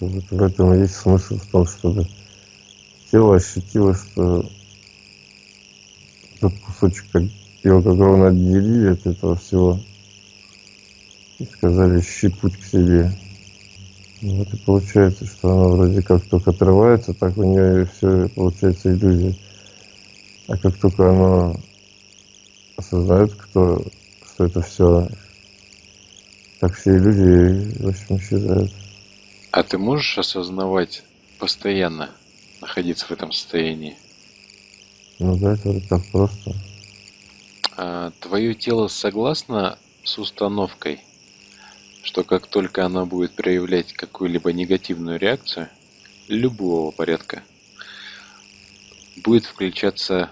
И есть смысл в том, чтобы тело ощутило, что этот кусочек его как ровно отделили от этого всего и сказали «щи путь к себе». Вот и получается, что она вроде как только отрывается, так у нее все получается иллюзия. А как только она осознает, кто, что это все, так все иллюзии, в общем, исчезают. А ты можешь осознавать постоянно, находиться в этом состоянии? Ну да, это так просто. А твое тело согласно с установкой, что как только оно будет проявлять какую-либо негативную реакцию любого порядка, будет включаться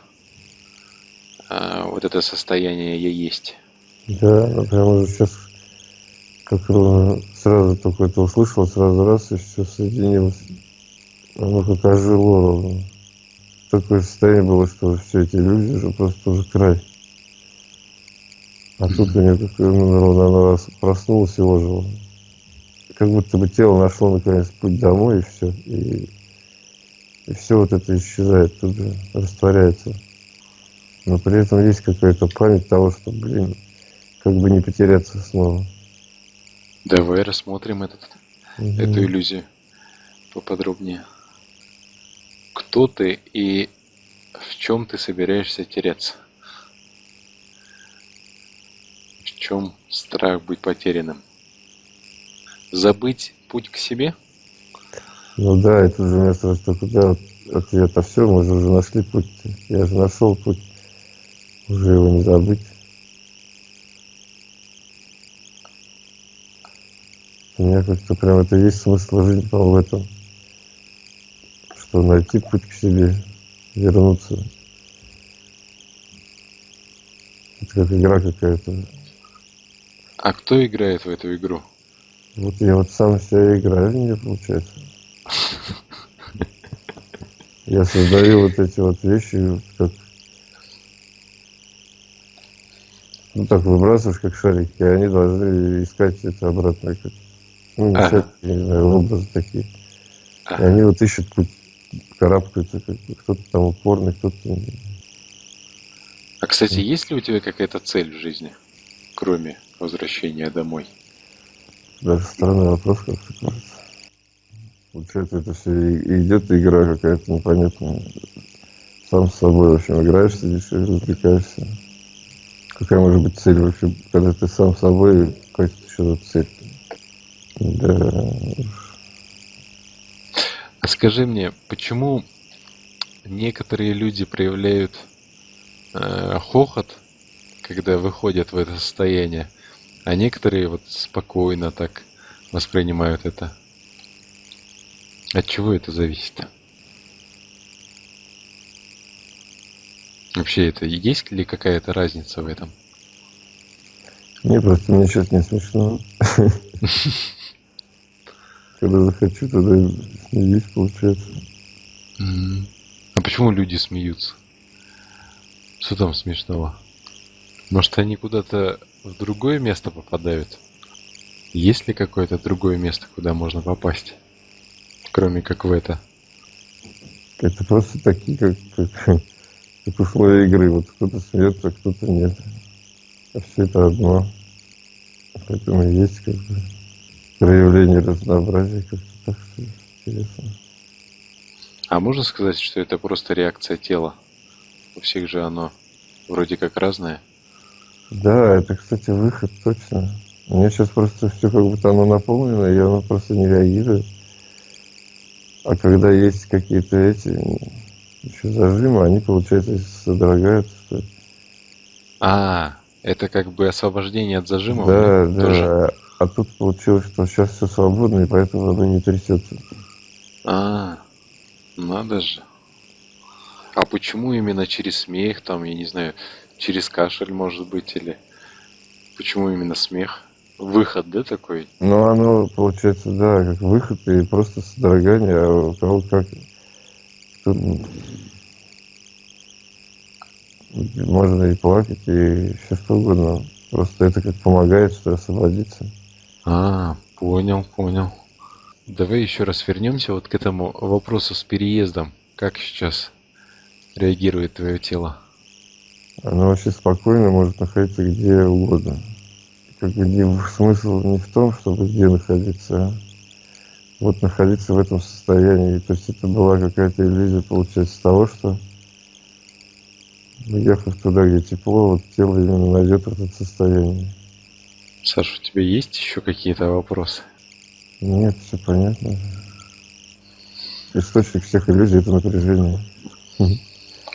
а, вот это состояние «я есть». Да, прямо сейчас как сразу только это услышал, сразу раз и все соединилось. Оно как ожило. Такое состояние было, что все эти иллюзии уже просто уже край. А тут у нее как ну, ровно она проснулась и ожила. Как будто бы тело нашло наконец путь домой и все. И, и все вот это исчезает тут же, растворяется. Но при этом есть какая-то память того, что, блин, как бы не потеряться снова. Давай рассмотрим этот, угу. эту иллюзию поподробнее. Кто ты и в чем ты собираешься теряться? В чем страх быть потерянным? Забыть путь к себе? Ну да, это же место, что куда ответ, а все, мы же уже нашли путь. Я же нашел путь. Уже его не забыть. Меня как-то прям это есть смысл жизни, по в этом. Что найти путь к себе, вернуться. Это как игра какая-то. А кто играет в эту игру? Вот я вот сам себя играю в нее, получается. Я создаю вот эти вот вещи, как ну так выбрасываешь как шарики, и они должны искать это обратно, как ну, ага. знаю, образы такие. Ага. И они вот ищут путь, карабкаются, кто-то там упорный, кто-то... А, кстати, есть ли у тебя какая-то цель в жизни, кроме возвращения домой? Даже странный вопрос, как то кажется. Получается, это все идет игра какая-то непонятная. Сам с собой, в общем, играешь, сидишь и развлекаешься. Какая может быть цель вообще, когда ты сам с собой, какая-то еще цель? Да. А скажи мне, почему некоторые люди проявляют э, хохот, когда выходят в это состояние, а некоторые вот спокойно так воспринимают это? От чего это зависит? Вообще, это есть ли какая-то разница в этом? Не, просто мне сейчас не смешно. Когда захочу, тогда смеюсь, получается. А почему люди смеются? Что там смешного? Может, они куда-то в другое место попадают? Есть ли какое-то другое место, куда можно попасть? Кроме как в это? Это просто такие, как, как, как условия игры. Вот кто-то смеется, а кто-то нет. А все это одно. Поэтому есть как бы проявление разнообразия как-то так интересно. А можно сказать, что это просто реакция тела? У всех же оно вроде как разное. Да, это, кстати, выход, точно. У меня сейчас просто все как будто оно наполнено, и оно просто не реагирует. А когда есть какие-то эти еще зажимы, они, получается, содрогаются. А, это как бы освобождение от зажимов? Да, да. Тоже? А тут получилось, что сейчас все свободно, и поэтому оно не трясется. А, надо же. А почему именно через смех, там, я не знаю, через кашель, может быть, или почему именно смех? Выход, да, такой? Ну, оно, получается, да, как выход и просто содрогание, а у кого как... Тут можно и плакать, и все что угодно. Просто это как помогает, что освободиться. А, понял, понял. Давай еще раз вернемся вот к этому вопросу с переездом. Как сейчас реагирует твое тело? Оно вообще спокойно может находиться где угодно. Как бы смысл не в том, чтобы где находиться, а вот находиться в этом состоянии. То есть это была какая-то иллюзия, получается, того, что уехав туда, где тепло, вот тело именно найдет это состояние. Саша, у тебя есть еще какие-то вопросы? Нет, все понятно. Источник всех иллюзий – это напряжение.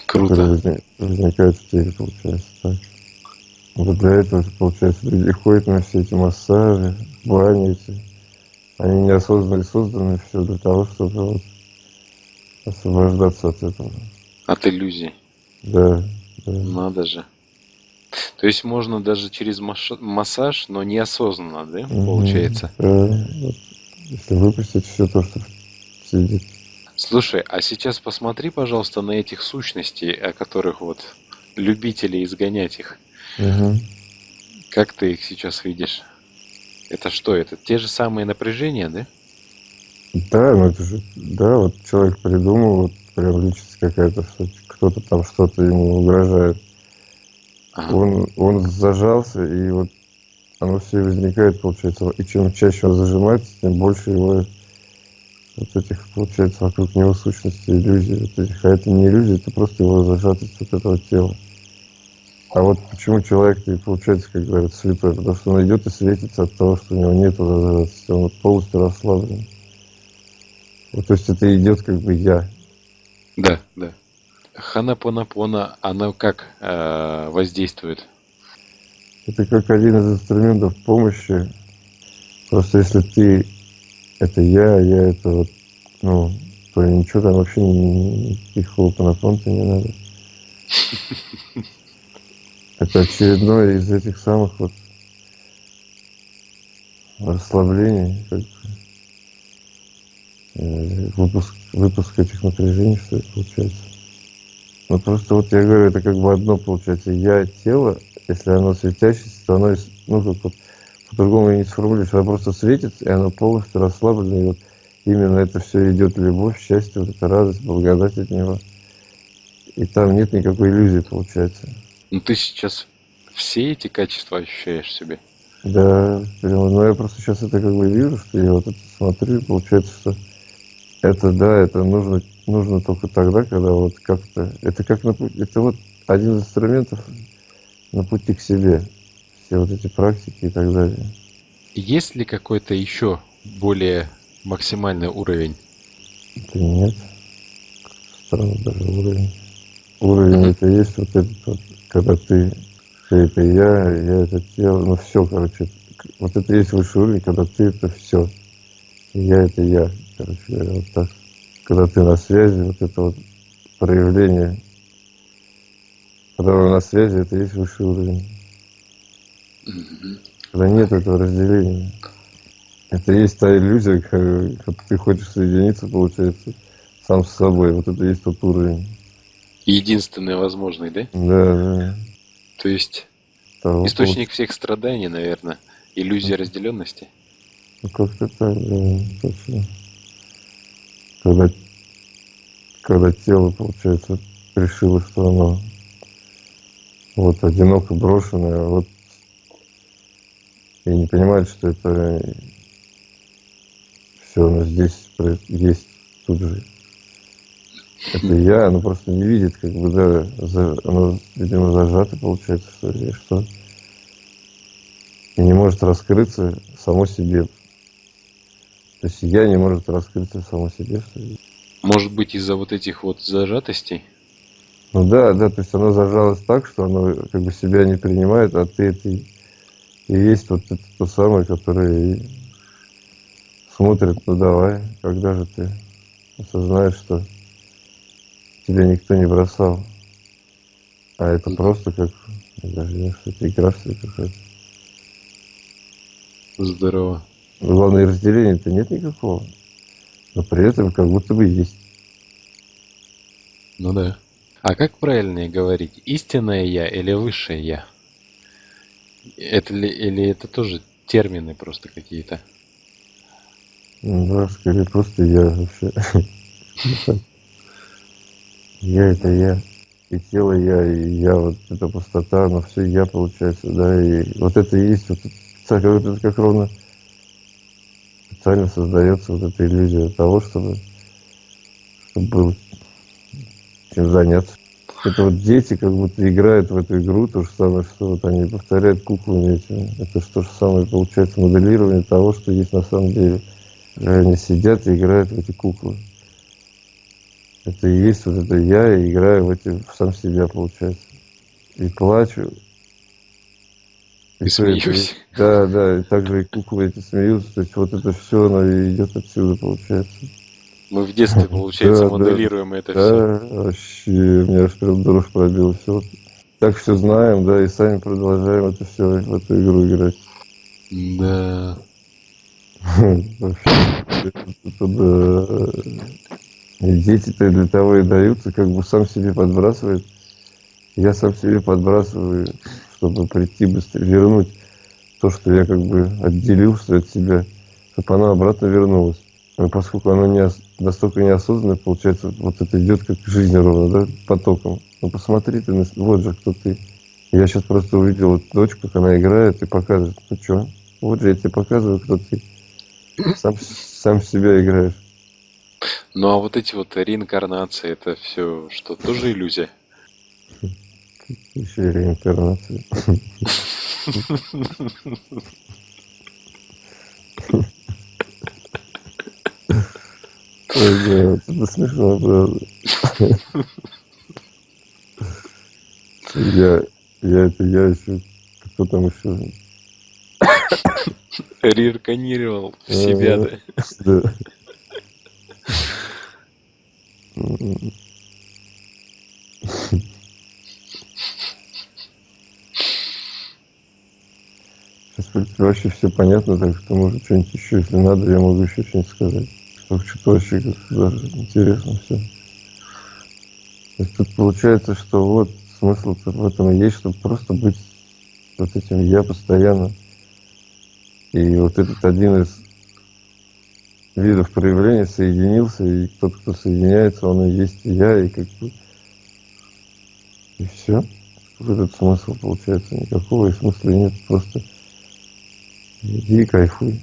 Круто. Которое возникает в теле, получается так. Вот для этого, получается, люди ходят на все эти массажи, бани эти. Они неосознанно созданы все для того, чтобы вот освобождаться от этого. От иллюзий. Да, да. Надо же. То есть можно даже через массаж, но неосознанно, да, получается? Да, вот, если выпустить все то, что сидит. Слушай, а сейчас посмотри, пожалуйста, на этих сущностей, о которых вот любители изгонять их. Угу. Как ты их сейчас видишь? Это что, это те же самые напряжения, да? Да, ну это же, да, вот человек придумал, вот прям личность какая-то, что кто-то там что-то ему угрожает. Ага. Он, он зажался, и вот оно все возникает, получается. И чем чаще он зажимается, тем больше его вот этих, получается, вокруг него сущности, иллюзий. Вот этих. А это не иллюзия, это просто его зажатость вот этого тела. А вот почему человек не получается, как говорят, слепой? Потому что он идет и светится от того, что у него нет зажатости. Он полностью расслаблен. Вот, то есть это идет как бы я. Да, да. Ханапонапона, она как э, воздействует? Это как один из инструментов помощи. Просто если ты это я, я это вот, ну, то ничего там вообще никаких хлопанапон-то не надо. Это очередное из этих самых вот расслаблений, как э, выпуск, выпуск этих напряжений, что получается. Ну просто вот я говорю, это как бы одно получается. Я тело, если оно светящееся, то оно, ну как вот по-другому не сформулируешь, оно просто светится, и оно полностью расслаблено, и вот именно это все идет любовь, счастье, вот эта радость, благодать от него. И там нет никакой иллюзии, получается. Ну ты сейчас все эти качества ощущаешь в себе? Да, прямо, но я просто сейчас это как бы вижу, что я вот это смотрю, и получается, что это да, это нужно, нужно только тогда, когда вот как-то, это как на это вот один из инструментов на пути к себе, все вот эти практики и так далее. Есть ли какой-то еще более максимальный уровень? Это нет. Странно даже уровень. Уровень это есть вот этот вот когда ты, ты это я, я это тело, ну все, короче, вот это есть высший уровень, когда ты это все, я это я, короче говоря, вот так. Когда ты на связи, вот это вот проявление, когда вы на связи, это есть высший уровень. Когда нет этого разделения. Это есть та иллюзия, когда ты хочешь соединиться, получается, сам с собой. Вот это есть тот уровень. Единственный возможный, да? Да, да. То есть Того источник всех страданий, наверное, иллюзия разделенности? Ну, как-то так, да, точно. Когда, когда тело, получается, решило, что оно вот одиноко брошенное, а вот и не понимает, что это все оно здесь есть тут же это я, оно просто не видит, как бы, да, за, оно, видимо, зажато, получается, что ли, что. И не может раскрыться само себе. То есть я не может раскрыться само себе, что ли. Может быть, из-за вот этих вот зажатостей? Ну да, да, то есть оно зажалось так, что оно как бы себя не принимает, а ты это и есть вот это то самое, которое смотрит, ну давай, когда же ты осознаешь, что тебя никто не бросал. А это просто как, даже не что-то игра все какая-то. Здорово. Главное, разделения-то нет никакого. Но при этом как будто бы есть. Ну да. А как правильнее говорить? Истинное я или высшее я? Это ли, или это тоже термины просто какие-то? Да, скорее просто я вообще. Я это я. И тело я, и я, вот эта пустота, но все я получается, да, и вот это и есть, вот это, вот это как ровно специально создается вот эта иллюзия того, чтобы, чтобы было чем заняться. Это вот дети как будто играют в эту игру, то же самое, что вот они повторяют куклами этими. Это что же самое получается моделирование того, что есть на самом деле. Они сидят и играют в эти куклы. Это и есть вот это я, и играю в эти, в сам себя, получается. И плачу. И, смеюсь. Да, да, и также и куклы эти смеются. То есть вот это все, оно идет отсюда, получается. Мы в детстве, получается, да, моделируем да, это да, все. вообще, у меня аж прям дрожь пробила. Все. Так все знаем, да, и сами продолжаем это все, в эту игру играть. Да. Дети-то для того и даются, как бы сам себе подбрасывает. Я сам себе подбрасываю, чтобы прийти быстрее, вернуть то, что я как бы отделил что от себя, чтобы оно обратно вернулось. Но поскольку оно не, настолько неосознанно, получается, вот это идет как жизнь ровно, да, потоком. Ну посмотри ты, вот же кто ты. Я сейчас просто увидел вот дочку, как она играет и показывает, ну что, вот же я тебе показываю, кто ты. Сам, сам себя играешь. Ну а вот эти вот реинкарнации, это все что, тоже иллюзия? Еще реинкарнация. Ой, да, это смешно, правда. Я, я это я еще, кто там еще? Реинкарнировал в себя, да? Да. Сейчас, в принципе, вообще все понятно, так что, может, что-нибудь еще, если надо, я могу еще что-нибудь сказать. Только что-то вообще даже интересно все. То есть тут получается, что вот смысл в этом и есть, чтобы просто быть вот этим я постоянно. И вот этот один из видов проявления соединился, и тот, кто соединяется, он и есть я, и как бы... И все. Этот смысл получается никакого, и смысла нет, просто иди и кайфуй.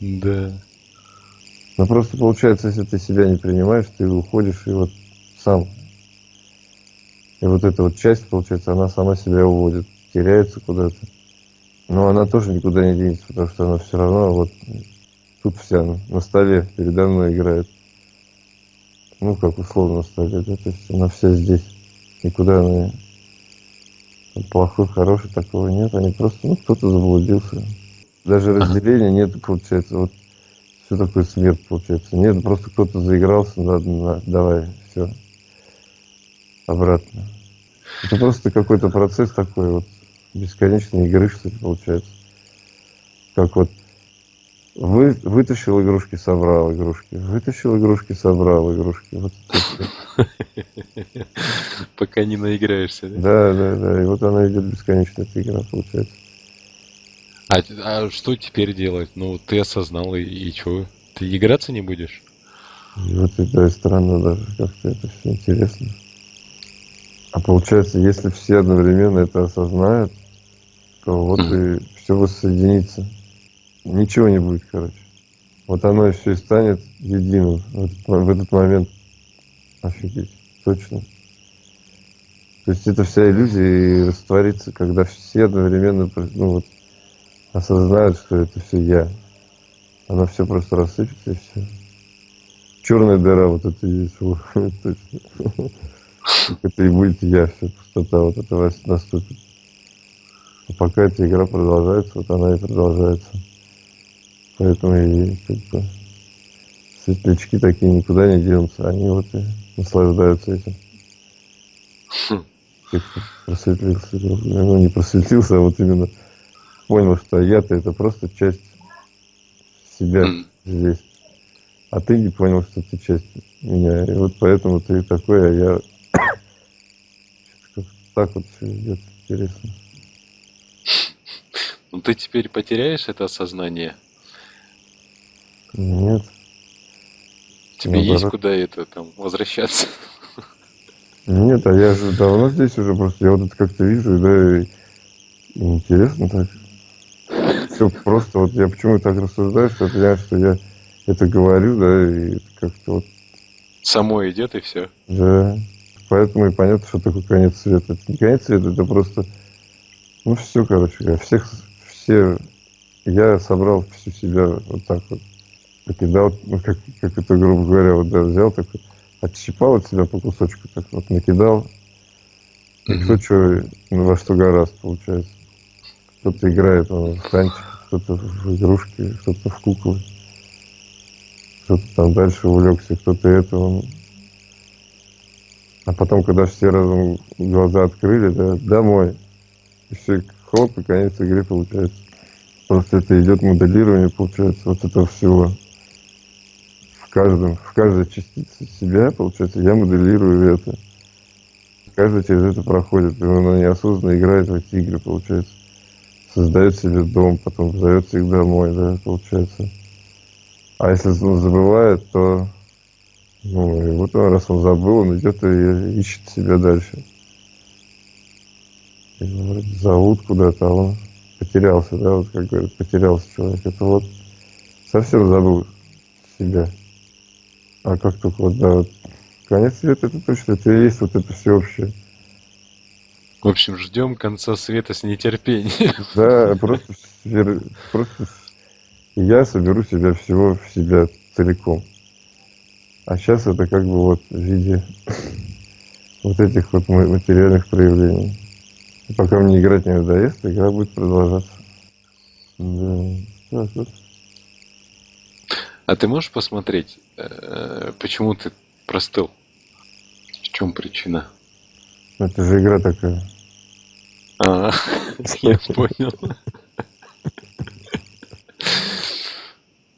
Да. Но просто получается, если ты себя не принимаешь, ты уходишь и вот сам. И вот эта вот часть, получается, она сама себя уводит, теряется куда-то. Но она тоже никуда не денется, потому что она все равно вот тут вся на столе передо мной играет. Ну, как условно на столе, да, то есть она вся здесь. Никуда она. Плохой, хороший, такого нет. Они просто, ну, кто-то заблудился. Даже разделения нет, получается. Вот что такое смерть, получается. Нет, просто кто-то заигрался, надо, на, давай, все. Обратно. Это просто какой-то процесс такой вот бесконечной игры, что ли, получается. Как вот вы, вытащил игрушки, собрал игрушки. Вытащил игрушки, собрал игрушки. Вот Пока не наиграешься, да? Да, да, да. И вот она идет бесконечная эта игра, получается. А, а что теперь делать? Ну, ты осознал, и, и что? Ты играться не будешь? И вот это и странно даже, как-то это все интересно. А получается, если все одновременно это осознают, то вот и все воссоединится. Ничего не будет, короче. Вот оно и все и станет единым в этот, в этот момент. Офигеть, точно. То есть это вся иллюзия и растворится, когда все одновременно ну, вот, осознают, что это все я. Оно все просто рассыпется и все. Черная дыра вот это есть. точно. Это и будет я, все пустота вот это наступит. А пока эта игра продолжается, вот она и продолжается. Поэтому и как бы, светлячки такие никуда не денутся, они вот и наслаждаются этим. Хм. Как-то просветлился, ну не просветлился, а вот именно понял, что я-то это просто часть себя здесь. А ты не понял, что ты часть меня. И вот поэтому ты такой, а я так вот все идет интересно. Но ты теперь потеряешь это осознание? Нет. Тебе есть Наоборот. куда это там возвращаться? Нет, а я же давно здесь уже, просто я вот это как-то вижу, да, и, интересно так. Все просто, вот я почему так рассуждаю, что я что я это говорю, да, и как-то вот, Само идет и все. да. Поэтому и понятно, что такое конец света. Это не конец света, это просто, ну все, короче, всех, все, я собрал всю себя вот так вот, накидал, ну как, как это, грубо говоря, вот да, взял такой, отщипал от себя по кусочку, так вот накидал, и кто что, ну, во что гораст, получается. Кто-то играет ну, в танчики, кто-то в игрушки, кто-то в куклы. Кто-то там дальше увлекся, кто-то это. он. А потом, когда все разом глаза открыли, да, домой. И все, хлоп, и конец игры получается. Просто это идет моделирование, получается, вот этого всего. Каждом, в каждой частице себя, получается, я моделирую это. Каждый через это проходит, и он неосознанно играет в эти игры, получается. Создает себе дом, потом зовется их домой, да, получается. А если он забывает, то ну, и вот он, раз он забыл, он идет и ищет себя дальше. Его вроде зовут куда-то, а он потерялся, да, вот как говорят, потерялся человек. Это вот совсем забыл себя. А как только вот, да, вот конец света, это точно, это и есть вот это всеобщее. В общем, ждем конца света с нетерпением. Да, просто, просто я соберу себя всего в себя целиком. А сейчас это как бы вот в виде вот этих вот ма- материальных проявлений. И пока мне играть не надоест, игра будет продолжаться. Да, так вот. А ты можешь посмотреть, почему ты простыл? В чем причина? Это же игра такая. А, я понял.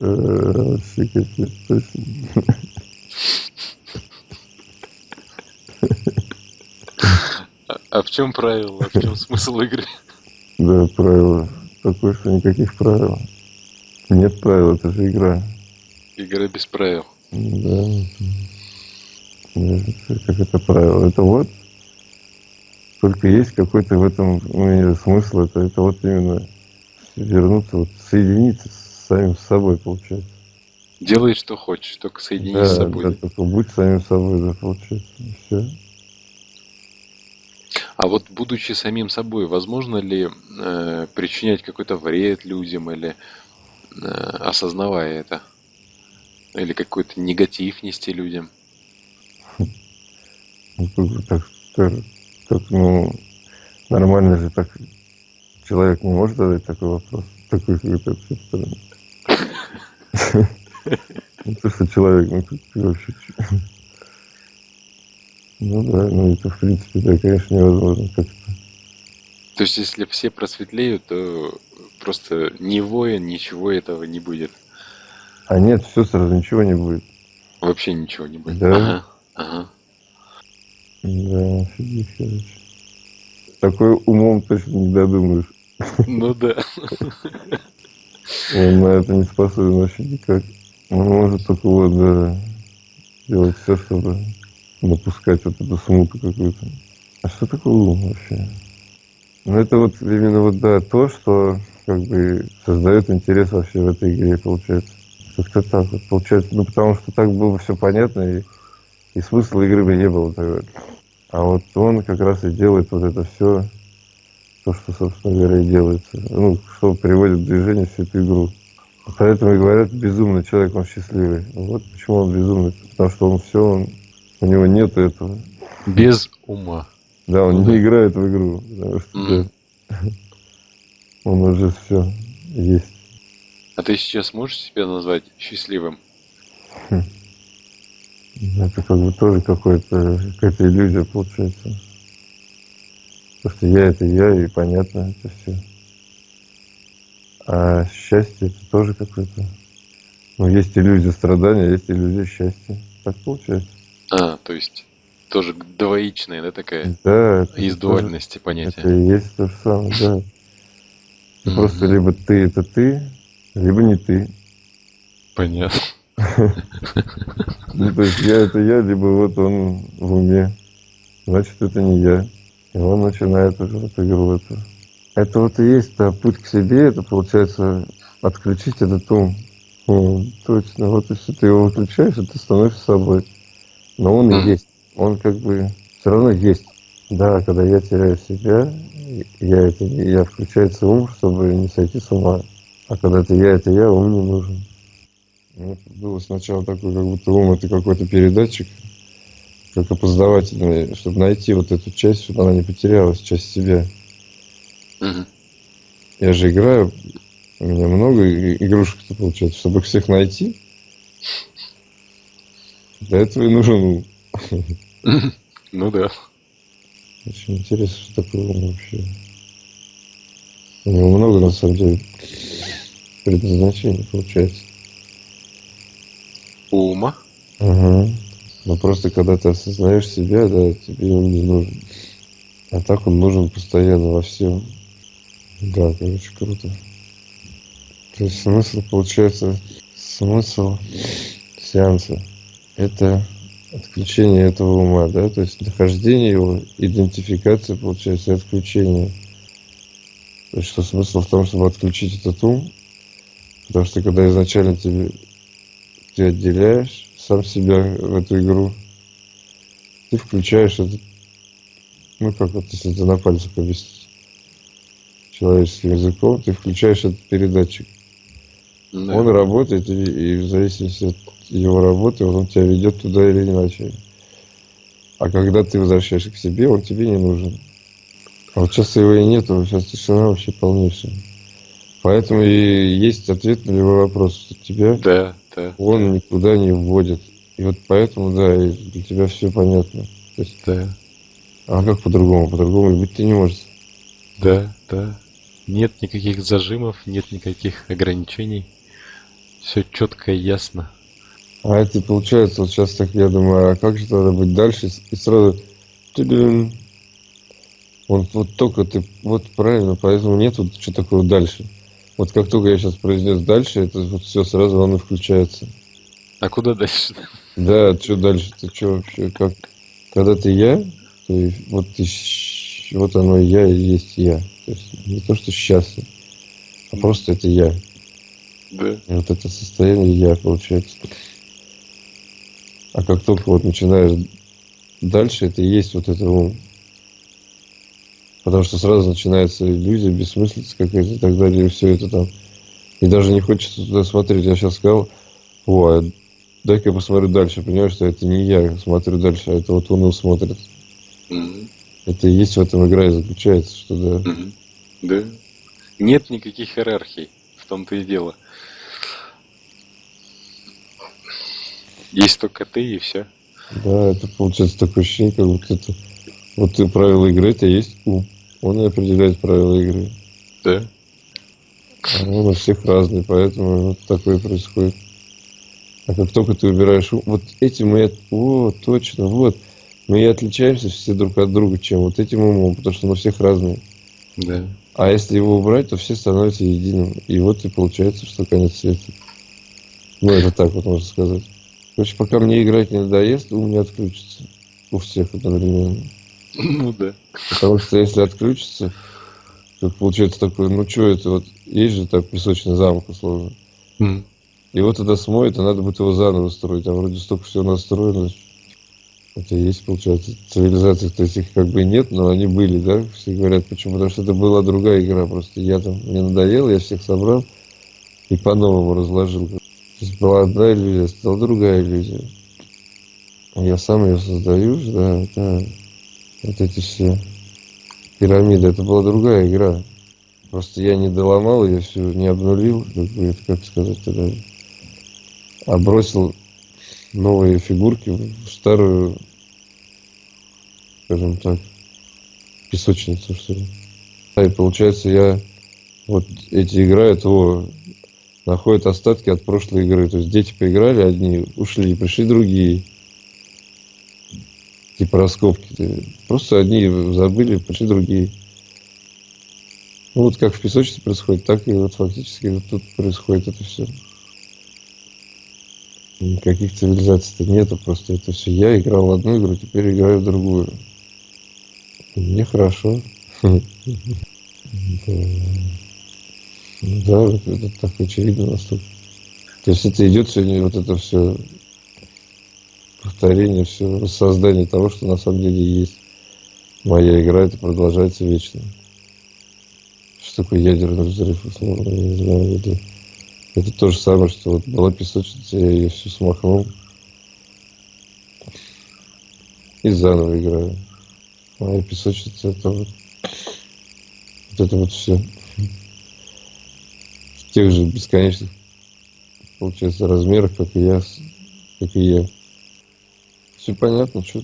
Э. А, а в чем правило? А в чем смысл игры? Да, правило. Такое, что никаких правил. Нет правил, это же игра. Игра без правил. Да. Как это правило? Это вот только есть какой-то в этом ну, смысл. Это, это вот именно вернуться, вот соединиться с самим собой, получается. Делай, что хочешь, только соединись да, с собой. да, только будь самим собой, да, получается. Все. А вот будучи самим собой, возможно ли э, причинять какой-то вред людям или э, осознавая это? Или какой-то негатив нести людям? Ну, так, так, так, ну, нормально же так человек не может задать такой вопрос. Такой какой-то. Ну, то, что человек, ну, ты вообще... Ну да, ну это, в принципе, да, конечно, невозможно как-то. То есть, если все просветлеют, то просто ни воин, ничего этого не будет. А нет, все сразу, ничего не будет. Вообще ничего не будет. Да. Ага, ага. Да, офигеть, короче. Такой умом точно не додумаешь. Ну да. Он на это не способен вообще никак. Он может только вот, да, делать все, чтобы напускать вот эту смуту какую-то. А что такое ум вообще? Ну, это вот именно вот, да, то, что как бы создает интерес вообще в этой игре, получается. Как-то так вот получается. Ну, потому что так было бы все понятно, и, и смысла игры бы не было тогда. А вот он как раз и делает вот это все, то, что, собственно говоря, и делается. Ну, что приводит в движение всю эту игру. Поэтому и говорят, безумный человек, он счастливый. Вот почему он безумный. Потому что он все, он, у него нет этого. Без ума. Да, он Ну не играет в игру. Потому что да, он уже все есть. А ты сейчас можешь себя назвать счастливым? Это как бы тоже какой-то, какая-то иллюзия получается. Потому что я это я, и понятно это все. А счастье это тоже какое-то. Ну, есть иллюзия страдания, есть иллюзия счастья. Так получается. А, то есть тоже двоичная, да, такая? Да, это Из тоже- дуальности Это понятия. и есть то же самое, да. Просто либо ты это ты, либо не ты. Понятно. Ну, то есть я это я, либо вот он в уме. Значит, это не я. И он начинает уже эту. Это вот и есть да, путь к себе, это получается отключить этот ум. О, точно, вот если ты его выключаешь, ты становишься собой. Но он и есть. Он как бы все равно есть. Да, когда я теряю себя, я это я, включается ум, чтобы не сойти с ума. А когда это я, это я, ум не нужен. Вот было сначала такой, как будто ум это какой-то передатчик, как опознавательный, чтобы найти вот эту часть, чтобы она не потерялась, часть себя. Мгм. Я же играю, у меня много игрушек-то получается, чтобы их всех найти. Для этого и нужен ум. Ну да. Очень интересно, что такое ум вообще. У него много, на самом деле, предназначений получается. Ума. Ага. Но просто когда ты осознаешь себя, да, тебе он не нужен. А так он нужен постоянно во всем. Да, короче, круто. То есть смысл, получается, смысл сеанса – это отключение этого ума, да, то есть нахождение его, идентификация, получается, и отключение. То есть что смысл в том, чтобы отключить этот ум, потому что когда изначально тебе, ты отделяешь сам себя в эту игру, ты включаешь этот, ну как вот, если это на пальцах объяснить человеческим языком, ты включаешь этот передатчик. Да. Он работает, и, и в зависимости от его работы, он тебя ведет туда или иначе. А когда ты возвращаешься к себе, он тебе не нужен. А вот сейчас его и нету, сейчас тишина вообще полнейшая. Поэтому и есть ответ на любой вопрос, что тебя Да, да. он никуда не вводит. И вот поэтому, да, и для тебя все понятно. То есть, Да, а как по-другому? По-другому и быть-то не может. да, да. Нет никаких зажимов, нет никаких ограничений. Все четко и ясно. А это получается, вот сейчас так я думаю, а как же надо быть дальше? И сразу вот, вот только ты, вот правильно, поэтому нет вот что такое дальше. Вот как только я сейчас произнес дальше, это вот все сразу оно включается. А куда дальше? Да, что дальше? Ты что вообще? Как? Когда ты я, то вот ты, вот оно я и есть я. То есть не то, что счастлив, а просто это я. Да. И вот это состояние я получается. А как только вот начинаешь дальше, это и есть вот это ум. Потому что сразу начинается иллюзия, бессмыслица какая-то и так далее, и все это там. И даже не хочется туда смотреть. Я сейчас сказал, о, а дай-ка я посмотрю дальше. Понимаешь, что это не я смотрю дальше, а это вот он и смотрит. Это и есть в этом игра и заключается, что да. Да. Нет никаких иерархий. В том-то и дело. Есть только ты и все. Да, это получается такое ощущение, как будто это вот ты правила игры, это есть ум. Он и определяет правила игры. Да. А Он у всех разный, поэтому вот такое происходит. А как только ты убираешь ум, вот этим мы, о, точно, вот, мы и отличаемся все друг от друга, чем вот этим умом, потому что мы всех разные. Да. А если его убрать, то все становятся единым. И вот и получается, что конец света. Ну, это так вот можно сказать. Короче, пока мне играть не надоест, ум не отключится. У всех одновременно. Ну да. Потому что если отключится, то получается такое, ну что это вот, есть же так песочный замок условно. М. Его тогда смоет, и надо будет его заново строить. А вроде столько всего настроено. Это и есть, получается, цивилизаций, то есть их как бы и нет, но они были, да? Все говорят, почему? Потому что это была другая игра просто. Я там, мне надоело, я всех собрал и по-новому разложил. То есть была одна иллюзия, стала другая иллюзия. Я сам ее создаю, да, да. Вот эти все пирамиды, это была другая игра. Просто я не доломал ее все, не обнулил, как бы, как сказать тогда, а бросил новые фигурки в старую, скажем так, песочницу, что ли. И получается, я вот эти играют, о, находят остатки от прошлой игры. То есть дети поиграли одни, ушли, пришли другие. Типа раскопки. Просто одни забыли, пришли другие. Ну, вот как в песочнице происходит, так и вот фактически вот тут происходит это все. Никаких цивилизаций-то нету, просто это все. Я играл в одну игру, теперь играю в другую. Мне хорошо. Да, это так очевидно настолько. То есть это идет сегодня вот это все повторение, все воссоздание того, что на самом деле есть. Моя игра, это продолжается вечно. Что такое ядерный взрыв, условно, я не знаю, это, это то же самое, что вот была песочница, я ее всю смахнул и заново играю. Моя песочница это вот, вот это вот все. В тех же бесконечных, получается, размерах, как и я, как и я. Все понятно, что.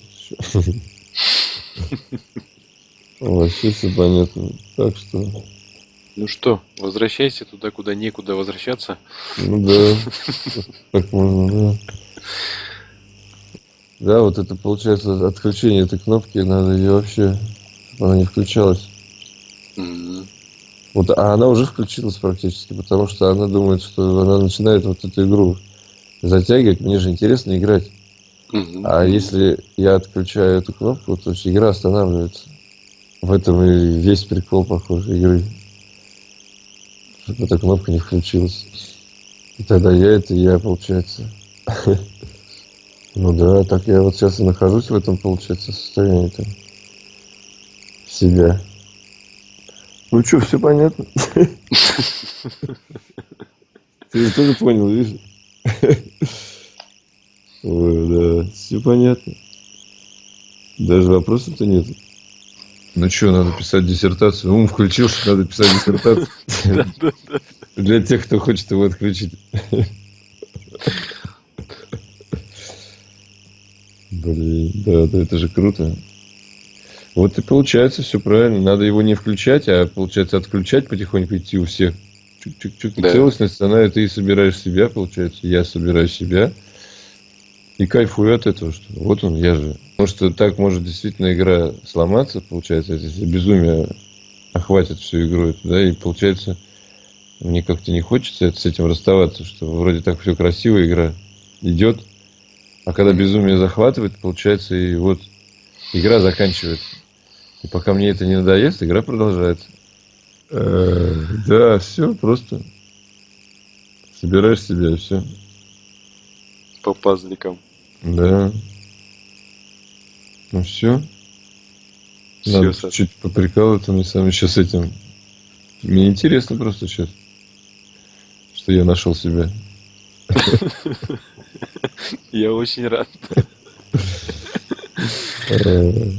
Вообще все понятно. Так что... Ну что, возвращайся туда, куда некуда возвращаться. Ну да. Так можно, да. Да, вот это получается отключение этой кнопки, надо ее вообще, чтобы она не включалась. М, Вот, а она уже включилась практически, потому что она думает, что она начинает вот эту игру затягивать. Мне же интересно играть. А если я отключаю эту кнопку, то есть игра останавливается. В этом и весь прикол, похоже, игры. Чтобы эта кнопка не включилась. И тогда я это я, получается. Ну да, так я вот сейчас и нахожусь в этом, получается, состоянии там. Себя. Ну что, все понятно? Ты же тоже понял, видишь? Ой, да, все понятно. Даже вопросов-то нет. Ну что, надо писать диссертацию. Ум включился, надо писать диссертацию. Для тех, кто хочет его отключить. Блин, да, да, это же круто. Вот и получается все правильно. Надо его не включать, а получается отключать потихоньку идти у всех. Чук-чук-чук. И Да. Целостность, она ты собираешь себя, получается. Я собираю себя. И кайфую от этого, что вот он, я же. Потому что так может действительно игра сломаться, получается, если безумие охватит всю игру да, и получается, мне как-то не хочется с этим расставаться, что вроде так все красиво, игра идет, а когда безумие захватывает, получается, и вот игра заканчивается. И пока мне это не надоест, игра продолжается. Э, Да, все, просто собираешь себя и все. По пазликам. Да. Ну все. Всё, Надо Саш. чуть поприкалываться мне сами сейчас этим. Мне интересно просто сейчас, что я нашел себя. Я очень рад. Э,